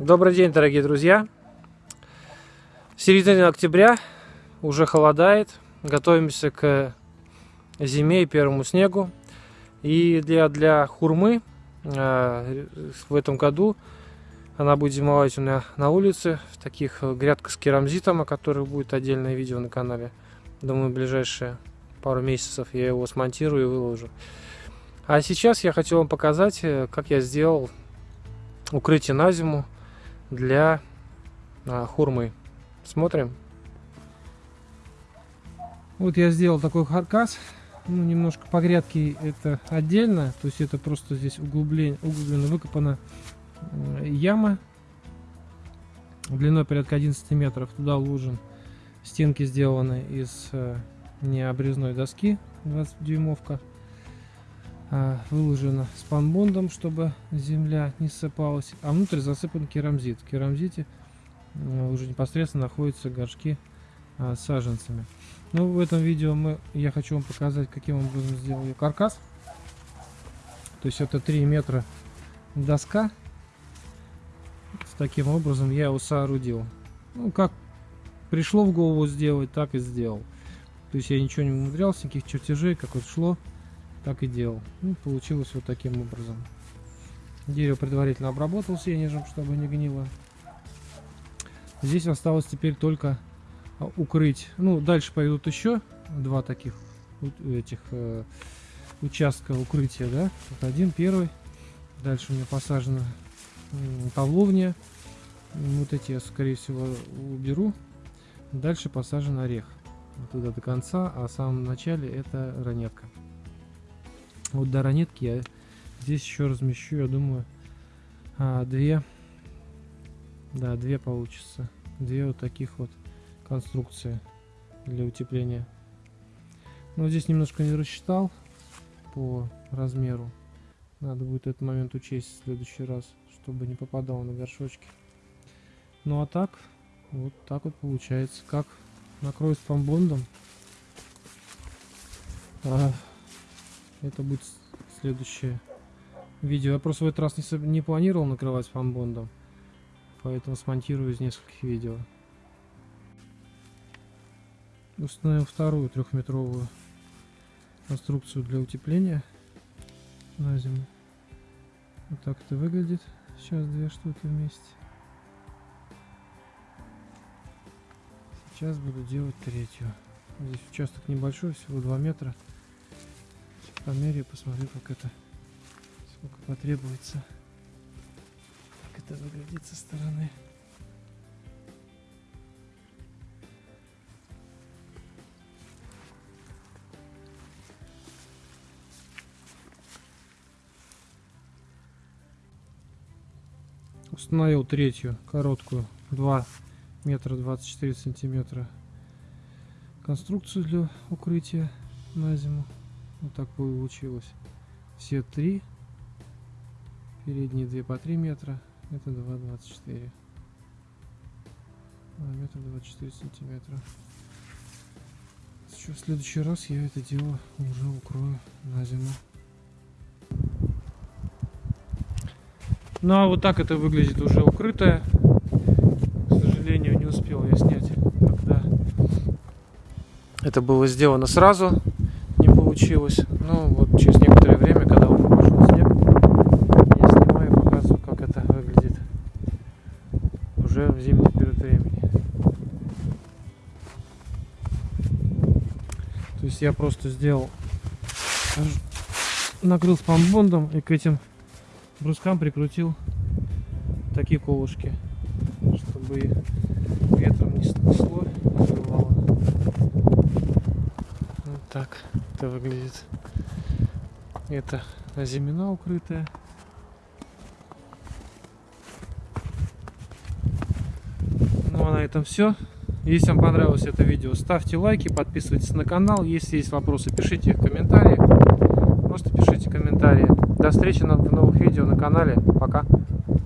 Добрый день, дорогие друзья! Середина октября, уже холодает, готовимся к зиме и первому снегу. И для, для хурмы э, в этом году она будет зимовать у меня на улице, в таких грядках с керамзитом, о которых будет отдельное видео на канале. Думаю, в ближайшие пару месяцев я его смонтирую и выложу. А сейчас я хочу вам показать, э, как я сделал укрытие на зиму для а, хурмы. Смотрим. Вот я сделал такой каркас. Ну, немножко по грядке это отдельно. То есть это просто здесь углубление, углубленно выкопана яма. Длиной порядка 11 метров. Туда уложен. Стенки сделаны из э, необрезной доски 20 дюймовка. А, выложена спанбондом, чтобы земля не ссыпалась, а внутрь засыпан керамзит. В керамзите э, уже непосредственно находятся горшки а, с саженцами. Ну, в этом видео мы, я хочу вам показать, каким образом сделал каркас. То есть это 3 метра доска. Таким образом я его соорудил. Ну, как пришло в голову сделать, так и сделал. То есть я ничего не умудрялся, никаких чертежей, как вот шло так и делал. Ну, получилось вот таким образом. Дерево предварительно обработал сенежем, чтобы не гнило. Здесь осталось теперь только а, укрыть. Ну, дальше пойдут еще два таких этих э, участка укрытия, да. Вот один, первый. Дальше у меня посажена павловня. Вот эти я, скорее всего, уберу. Дальше посажен орех. Туда до конца, а в самом начале это ранетка. Вот до ранетки я здесь еще размещу, я думаю, а, две, да, две получится. Две вот таких вот конструкции для утепления. Но здесь немножко не рассчитал по размеру. Надо будет этот момент учесть в следующий раз, чтобы не попадал на горшочки. Ну а так, вот так вот получается. Как накрою спамбондом. А, это будет следующее видео. Я просто в этот раз не, не планировал накрывать фанбондом. Поэтому смонтирую из нескольких видео. Установил вторую трехметровую конструкцию для утепления на зиму. Вот так это выглядит. Сейчас две штуки вместе. Сейчас буду делать третью. Здесь участок небольшой, всего 2 метра померяю, посмотрю, как это, сколько потребуется, как это выглядит со стороны. Установил третью короткую 2 метра 24 сантиметра конструкцию для укрытия на зиму. Вот так получилось. Все три. Передние две по 3 метра. Это 2,24. А, метр 24 сантиметра. Еще в следующий раз я это дело уже укрою на зиму. Ну а вот так это выглядит уже укрытое. К сожалению, не успел я снять, когда это было сделано сразу получилось. Ну, вот через некоторое время, когда уже пошел снег, я снимаю и показываю, как это выглядит уже в зимний период времени. То есть я просто сделал, накрыл спамбондом и к этим брускам прикрутил такие колышки, чтобы ветром не снесло, не Вот так это выглядит. Это зимина укрытая. Ну а на этом все. Если вам понравилось это видео, ставьте лайки, подписывайтесь на канал. Если есть вопросы, пишите их в комментариях. Просто пишите комментарии. До встречи в новых видео на канале. Пока.